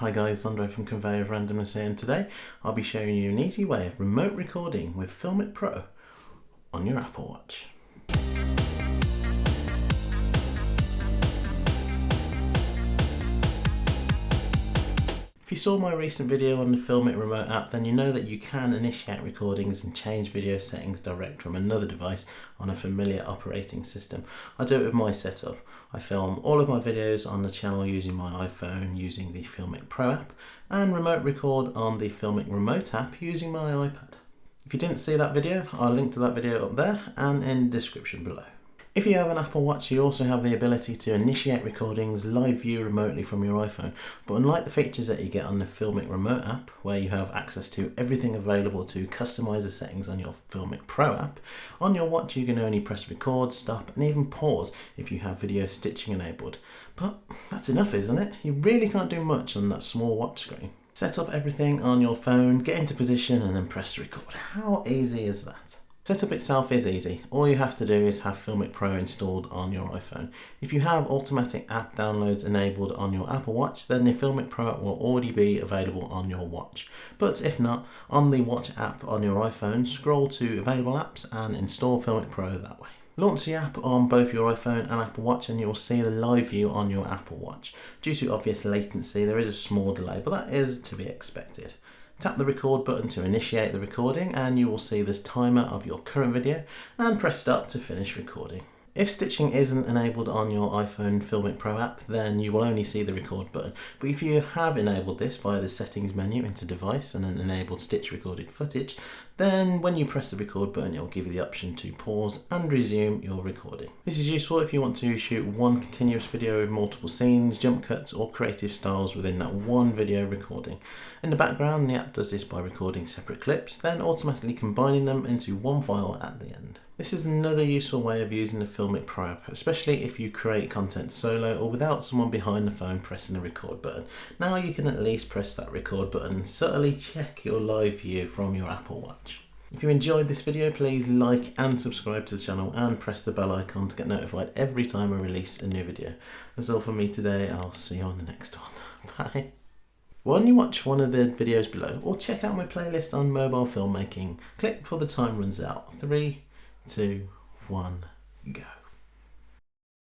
Hi guys, Andre from Conveyor of Randomness here and today I'll be showing you an easy way of remote recording with Filmic Pro on your Apple Watch. If you saw my recent video on the Filmic Remote app then you know that you can initiate recordings and change video settings direct from another device on a familiar operating system. I do it with my setup. I film all of my videos on the channel using my iPhone using the Filmic Pro app and remote record on the Filmic Remote app using my iPad. If you didn't see that video, I'll link to that video up there and in the description below. If you have an Apple Watch, you also have the ability to initiate recordings live view remotely from your iPhone. But unlike the features that you get on the Filmic Remote app, where you have access to everything available to customize the settings on your Filmic Pro app, on your watch you can only press record, stop, and even pause if you have video stitching enabled. But that's enough, isn't it? You really can't do much on that small watch screen. Set up everything on your phone, get into position, and then press record. How easy is that? Setup itself is easy. All you have to do is have Filmic Pro installed on your iPhone. If you have automatic app downloads enabled on your Apple Watch, then the Filmic Pro will already be available on your watch. But if not, on the Watch app on your iPhone, scroll to Available Apps and install Filmic Pro that way. Launch the app on both your iPhone and Apple Watch and you'll see the live view on your Apple Watch. Due to obvious latency, there is a small delay, but that is to be expected. Tap the record button to initiate the recording and you will see this timer of your current video and press start to finish recording. If stitching isn't enabled on your iPhone Filmic Pro app, then you will only see the record button. But if you have enabled this via the settings menu into device and then enabled stitch recorded footage, then when you press the record button, it will give you the option to pause and resume your recording. This is useful if you want to shoot one continuous video with multiple scenes, jump cuts, or creative styles within that one video recording. In the background, the app does this by recording separate clips, then automatically combining them into one file at the end. This is another useful way of using the Filmic Pro app, especially if you create content solo or without someone behind the phone pressing the record button. Now you can at least press that record button and subtly check your live view from your Apple Watch. If you enjoyed this video, please like and subscribe to the channel and press the bell icon to get notified every time I release a new video. That's all from me today, I'll see you on the next one. Bye. Why don't you watch one of the videos below or check out my playlist on mobile filmmaking. Click before the time runs out. Three, two, one, go.